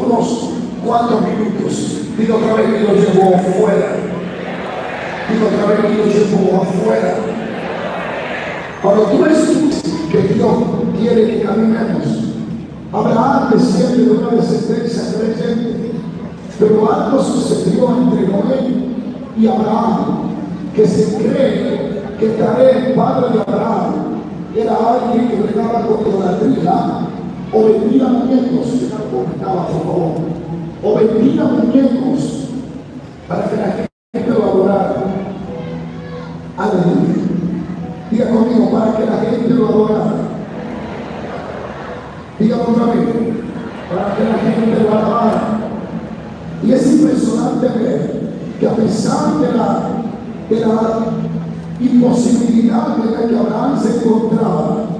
unos cuatro minutos. Digo otra vez que lo llevó afuera. Digo otra vez que lo llevó afuera. Cuando tú escuchas que Dios quiere que caminemos, Abraham desciende de una descendencia creyente, pero algo sucedió entre Noé y Abraham, que se cree que Taré, padre de Abraham, era alguien que regaba con idolatría o vendía muñecos, o vendía muñecos para que la gente lo adorara. Aleluya. Diga conmigo, para que la gente lo adorara. Diga otra vez, para que la gente lo adorara. Y es impresionante ver que a pesar de la, de la imposibilidad de la que Abraham se encontraba,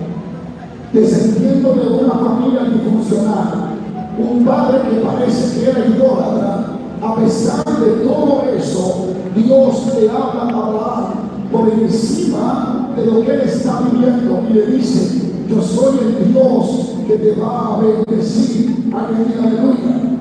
descendiendo de una familia disfuncional, un padre que parece que era idólatra, a pesar de todo eso, Dios le habla a Abraham por encima de lo que él está viviendo y le dice, yo soy el Dios que te va a bendecir. Aleluya.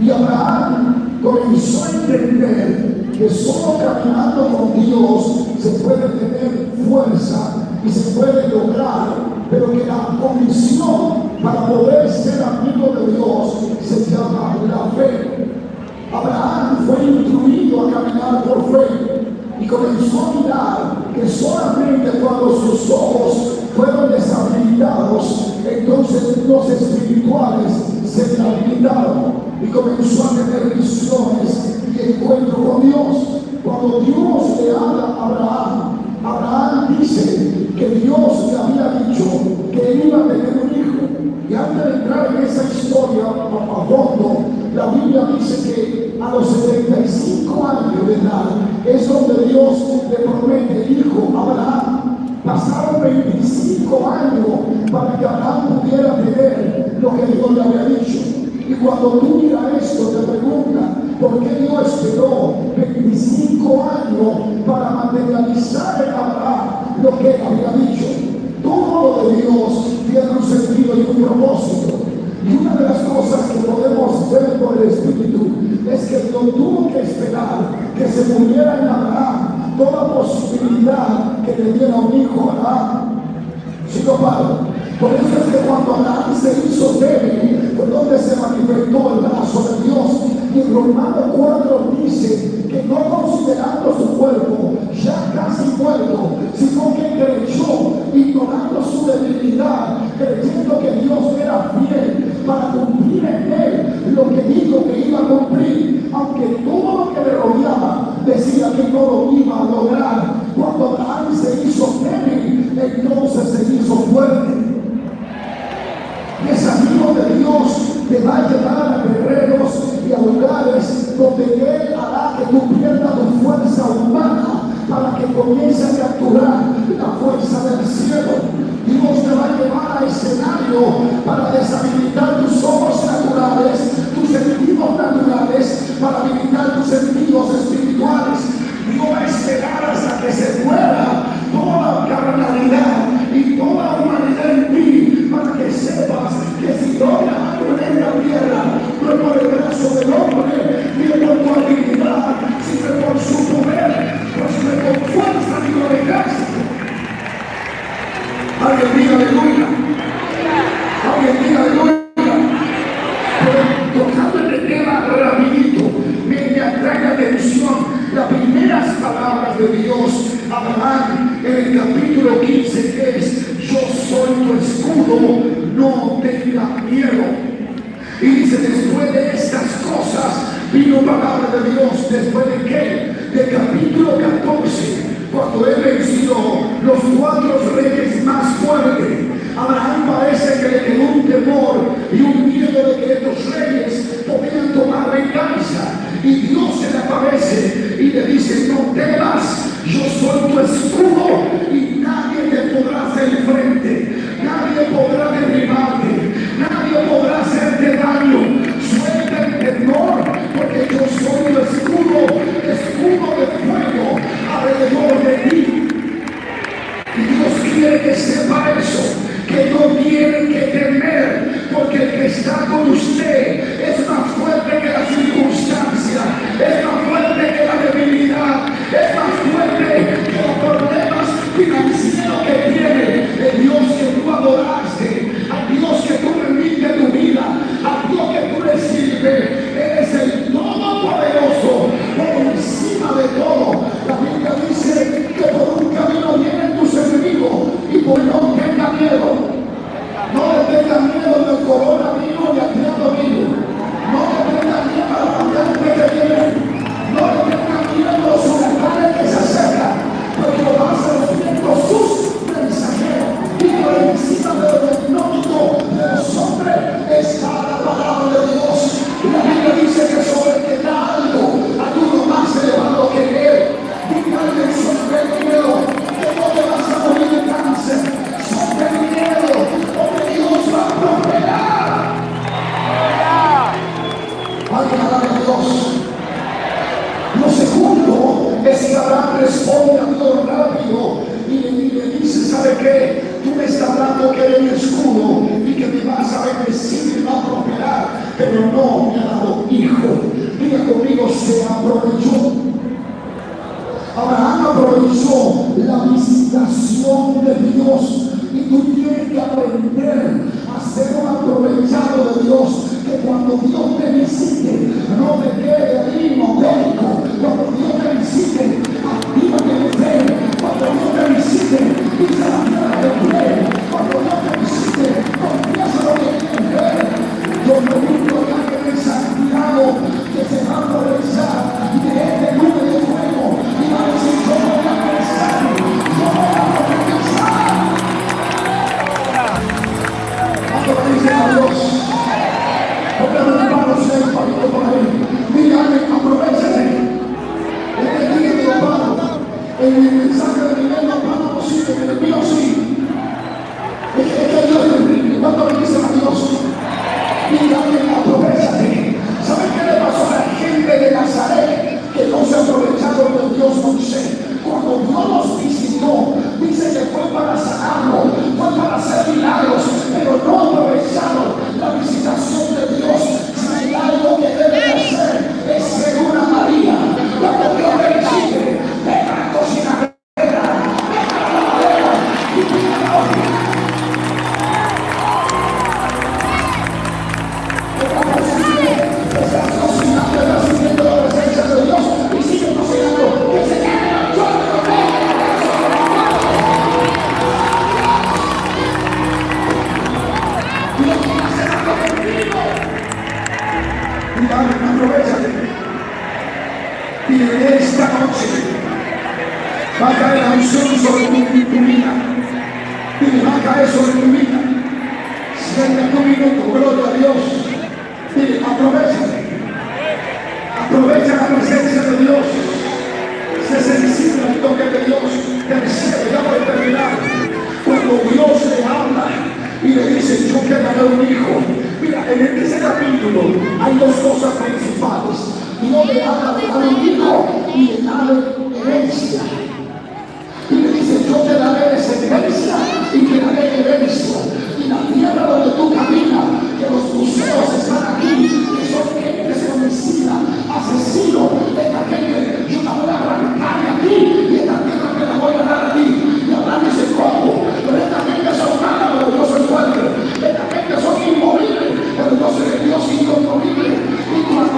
Y Abraham comenzó a entender que solo caminando con Dios se puede tener fuerza y se puede lograr, pero que la condición para poder ser amigo de Dios se llama la fe. Abraham fue instruido a caminar por fe y comenzó a mirar que solamente cuando sus ojos fueron deshabilitados, entonces los espirituales se habilitaron y comenzó a tener visiones y encuentro con Dios. Cuando Dios le habla a Abraham, Abraham dice que Dios le había dicho que iba a tener un hijo. Y antes de entrar en esa historia a fondo, la Biblia dice que a los 75 años de edad es donde Dios le promete hijo Abraham. Pasaron 25 años para que Abraham pudiera tener lo que Dios le había dicho. Y cuando tú miras esto, te preguntas, ¿por qué Dios esperó 25 años para materializar lo que había dicho? Todo lo de Dios tiene un sentido y un propósito. Y una de las cosas que podemos ver por el Espíritu es que Dios tuvo que esperar que se muriera en Abraham toda posibilidad que le diera un hijo a Abraham. ¿Sí, Pablo? Por eso es que cuando Abraham se hizo débil, por donde se manifestó el brazo de Dios, y en Romanos 4 dice que no considerando atrae la atención las primeras palabras de Dios Abraham en el capítulo 15 que es yo soy tu escudo, no tengas miedo. Y dice, después de estas cosas, vino palabra de Dios, después de qué? Del capítulo 14, cuando él venció los cuatro reyes más fuertes. Abraham parece que le quedó un temor y un Y Dios se le aparece a Dios. Lo segundo es que Abraham responde a Dios rápido y le, dice, ¿sabe qué? Tú me estás dando que eres mi escudo y que me vas a bendecir y me vas a prosperar, pero no me ha dado hijo. Diga conmigo, se aprovechó. Abraham aprovechó la visitación de Dios y tú tienes que aprender a ser un aprovechado de Dios que cuando Dios te visite, no te quede ahí monólico. Cuando Dios te visite, actívate en fe. Cuando Dios te visite, en Y en esta noche va a caer la unción sobre tu, vida. Y va a caer sobre tu vida. Siente tu minuto, gloria a Dios. Dile, aprovechate. Aprovecha la presencia de Dios. Se sensible al toque de Dios. Tercero, ya voy a terminar. Cuando Dios le habla y le dice, yo te daré un hijo. Mira, en este capítulo hay dos cosas principales. Dios le habla dar un hijo y le da herencia. Y le dice, yo te daré descendencia y te daré herencia.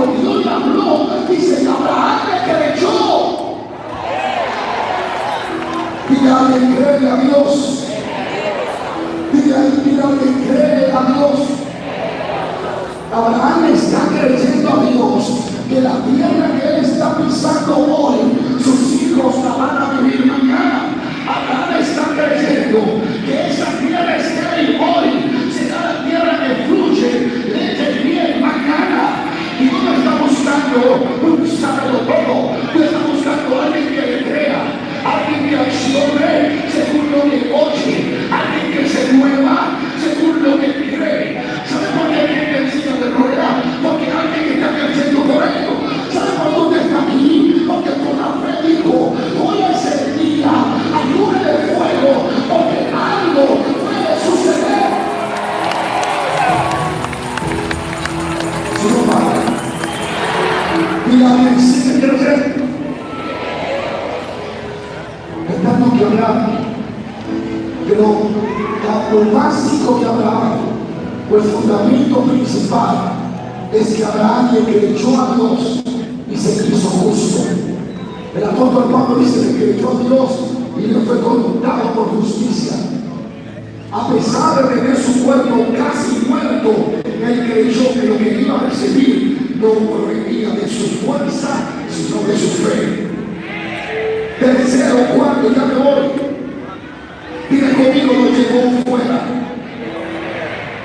Cuando Dios le habló, dice, Abraham le creyó. Dile a alguien, cree a Dios. Dile a alguien, cree a Dios. Abraham está creyendo a Dios que la tierra que él está pisando hoy, sus hijos la van a vivir mañana. Abraham está creyendo Senhor, pero lo básico de Abraham, o el fundamento principal, es que Abraham le creyó a Dios y se hizo justo. El apóstol Pablo dice que creyó a Dios y le fue conmutado por justicia. A pesar de tener su cuerpo casi muerto, él creyó que lo que iba a recibir no provenía de su fuerza, sino de su fe. Tercero, cuarto, ya me voy. Conmigo, lo llevó fuera.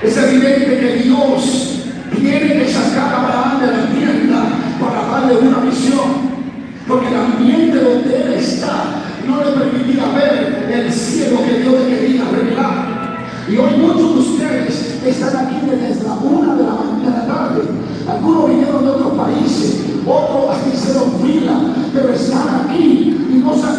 Es evidente que Dios tiene que sacar a Abraham de la tienda para darle una visión. Porque el ambiente donde él está no le permitía ver el cielo que Dios le quería revelar. Y hoy muchos de ustedes están aquí desde la una de la mañana de la tarde. Algunos vinieron de otros países, otros hasta hicieron fila, pero están aquí y no se han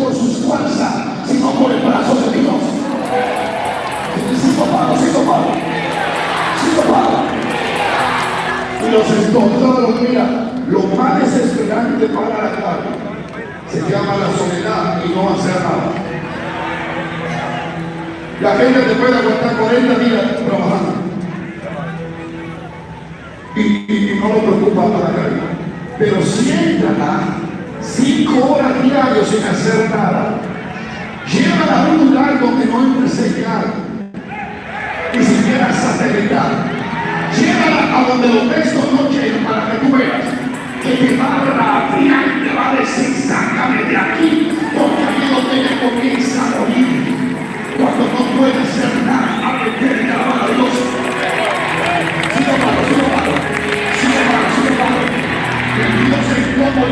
por sus fuerzas, sino por el brazo de Dios. Sin topado, sin topado. Sin topado. Y los encontraron, mira, lo más desesperante para la carne se llama la soledad y no hacer nada. La gente te puede aguantar 40 días trabajando. Y, y, y no lo preocupa para la carne. Pero siéntala cinco horas diarias sin hacer nada, llévala a un lugar donde no entre señal, ni siquiera satelital. Llévala a donde los textos no llegan para que tú veas que te va a y te va a decir, sácame de aquí, porque aquí es donde comienza a morir. Cuando no puede hacer nada, a meter la mano a Dios. Sigo malo, sigo malo, sigo malo, sigo malo. Que Dios como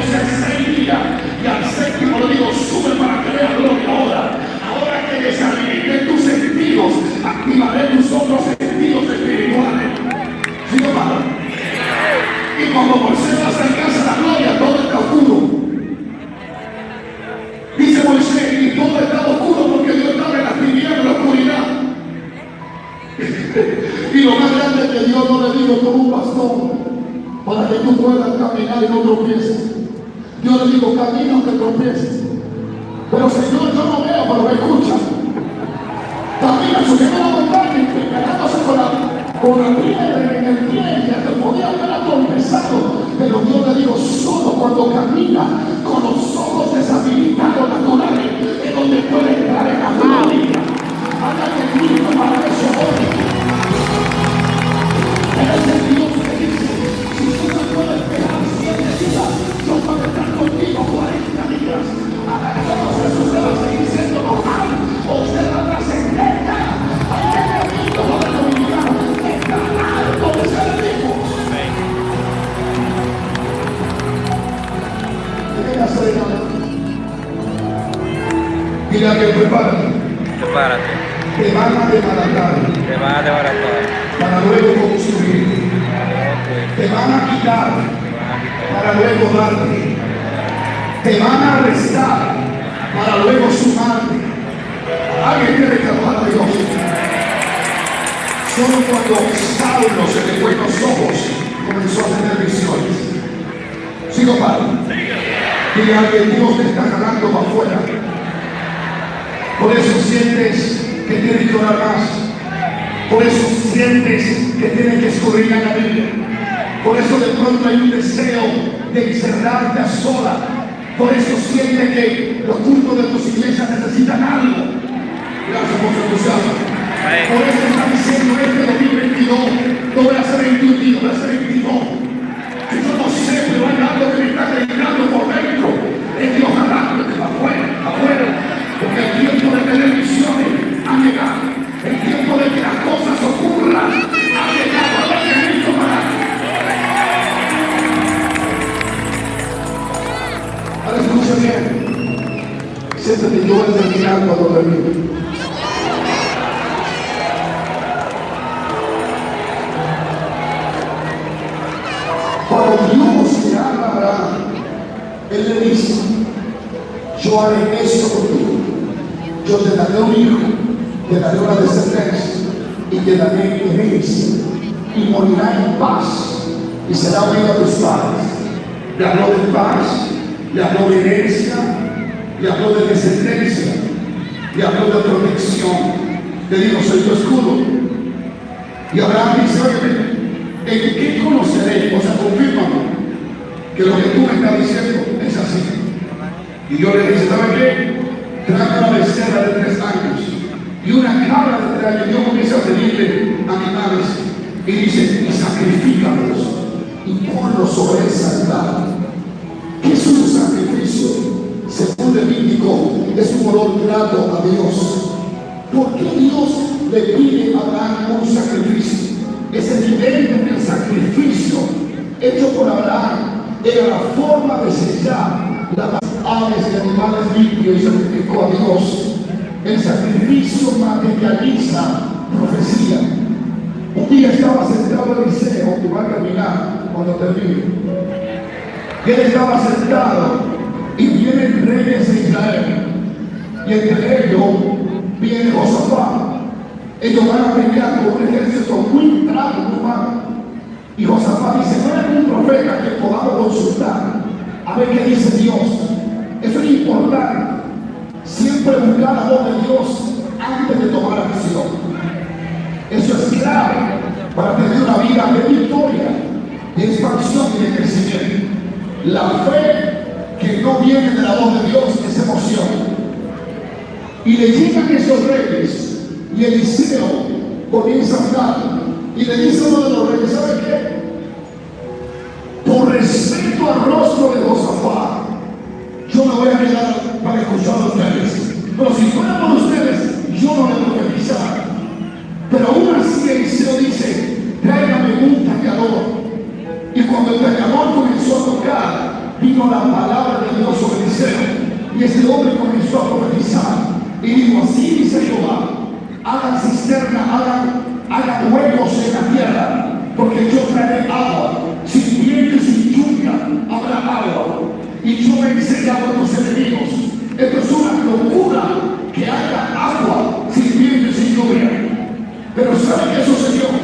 para. Te van a arrestar para luego sumarte. Alguien tiene que alabar a Dios. Solo cuando Saulo se le fue los ojos comenzó a tener visiones. Sigo padre. Dile a alguien, Dios te está jalando para afuera. Por eso sientes que tienes que orar más. Por eso sientes que tienes que escudriñar la Biblia. Por eso de pronto hay un deseo de encerrarte a sola. Por eso sientes que los cultos de tus iglesias le habló de protección. Le dijo, soy tu escudo. Y Abraham dice, ¿en qué conoceré? O sea, confírmame que lo que tú me estás diciendo es así. Y yo le dije, ¿sabe qué? Trae una becerra de tres años y una cabra de tres años. Yo comienzo a pedirle animales y dice, y sacrifícalos y ponlos sobre esa altar. ¿Qué es un sacrificio? Según Levítico, es un olor grato a Dios. ¿Por qué Dios le pide a Abraham un sacrificio? Es evidente que el sacrificio hecho por Abraham era la forma de sellar las aves y animales limpios y sacrificó a Dios. El sacrificio materializa profecía. Un día estaba sentado en Eliseo, que va a terminar cuando termine. Él estaba sentado y vienen reyes de Israel. Y entre ellos viene Josafat. Ellos van a pelear con un ejército muy bravo, muy malo. Y Josafat dice, no hay un profeta que podamos consultar a ver qué dice Dios. Eso es importante. Siempre buscar la voz de Dios antes de tomar acción. Eso es clave para tener una vida de victoria, de expansión y de crecimiento. La fe que no viene de la voz de Dios es emoción. Y le llegan esos reyes y Eliseo comienza a hablar y le dice a uno de los reyes, ¿sabe qué? Por respeto al rostro de Josafat, yo me voy a quedar para escuchar a ustedes. Pero si fuera por ustedes, yo no le profetizara. Pero aún así Eliseo dice, tráigame un tacador. Y cuando el tacador comenzó a tocar, vino la palabra de Dios sobre Eliseo. Y ese hombre comenzó a profetizar. Y dijo, así dice Jehová, hagan cisterna, hagan, hagan huecos en la tierra, porque yo traeré agua, sin viento y sin lluvia habrá agua. Y yo venceré a tus enemigos. Esto es una locura que haya agua sin viento y sin lluvia. Pero ¿sabe qué sucedió?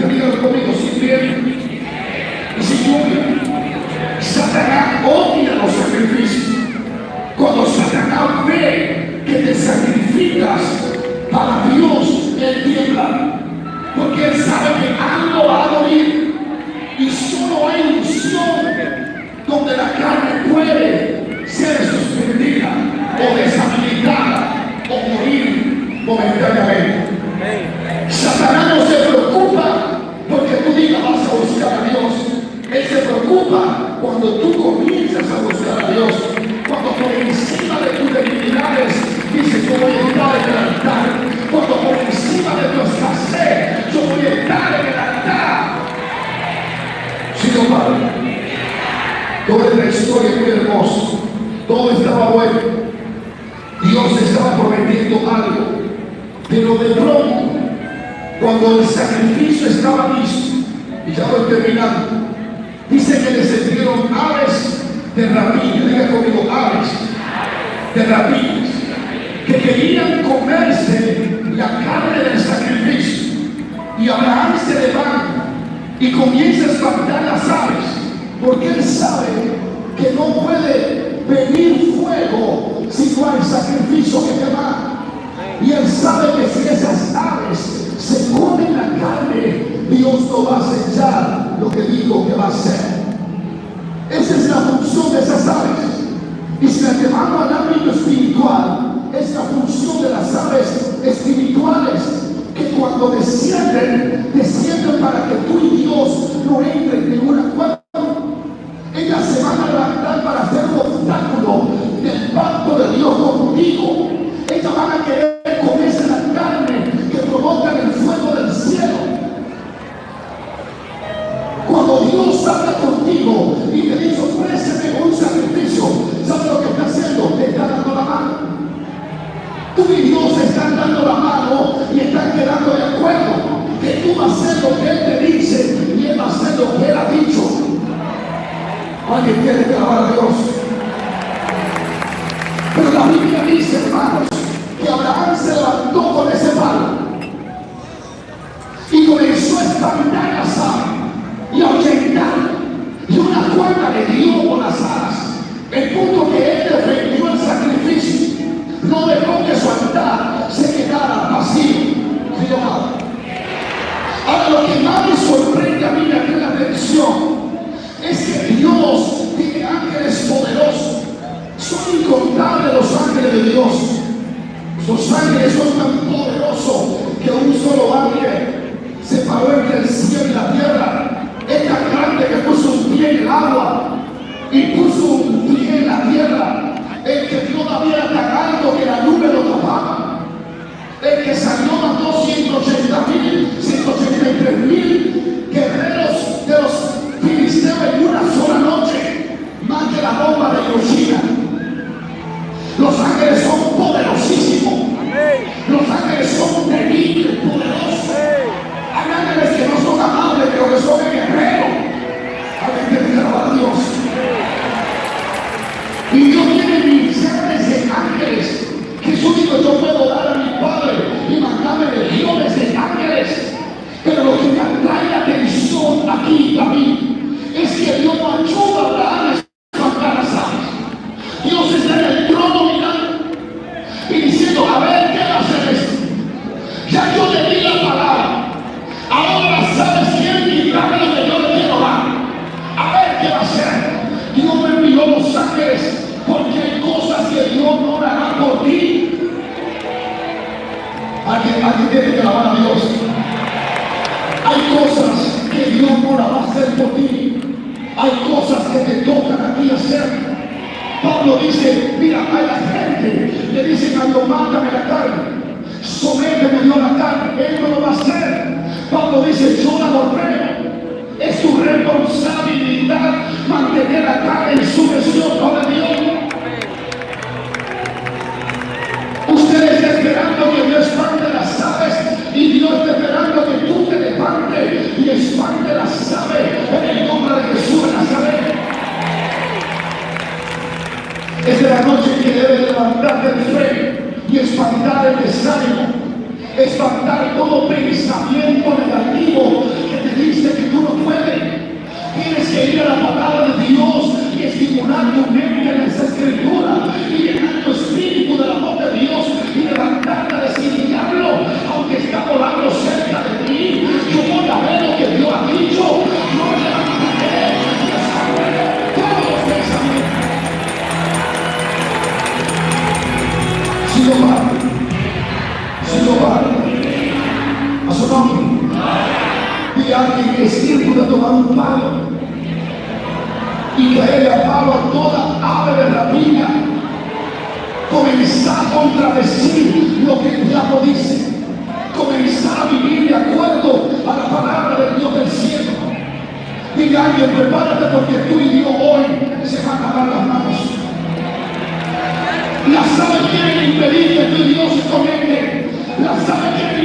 que Dios conmigo y si llueve. Satanás odia los sacrificios. Cuando Satanás ve que te sacrificas para Dios, él tiembla. Porque él sabe que algo va a morir. Y solo hay ilusión donde la carne Padre. Toda esta historia muy hermosa. Todo estaba bueno. Dios estaba prometiendo algo. Pero de pronto, cuando el sacrificio estaba listo, y ya voy terminando, dice que les enviaron aves de rapiña, diga conmigo, aves de rapiñas, que querían comerse la carne del sacrificio. Y Abraham se levanta y comienza a espantar las aves, porque él sabe que no puede venir fuego si no hay sacrificio que quemar. Y él sabe que si esas aves se comen la carne, Dios no va a sellar lo que dijo que va a hacer. Esa es la función de esas aves. Y si la llevamos al ámbito espiritual, es la función de las aves espirituales cuando descienden, descienden para que tú y Dios no entren en Es de la noche que debes levantarte del rey y espantar el desánimo, espantar todo pensamiento negativo que te dice que tú no puedes. Tienes que ir a la palabra de Dios y estimular tu mente en las escrituras dejar que crecer pueda tomar un palo y caerle a palo a toda ave de rapina. Comenzar a contradecir lo que el diablo dice. Comenzar a vivir de acuerdo a la palabra del Dios del cielo. Dile a prepárate porque tú y Dios hoy se van a lavar las manos. Las aves quieren impedir que tu Dios se conecte. Las aves quieren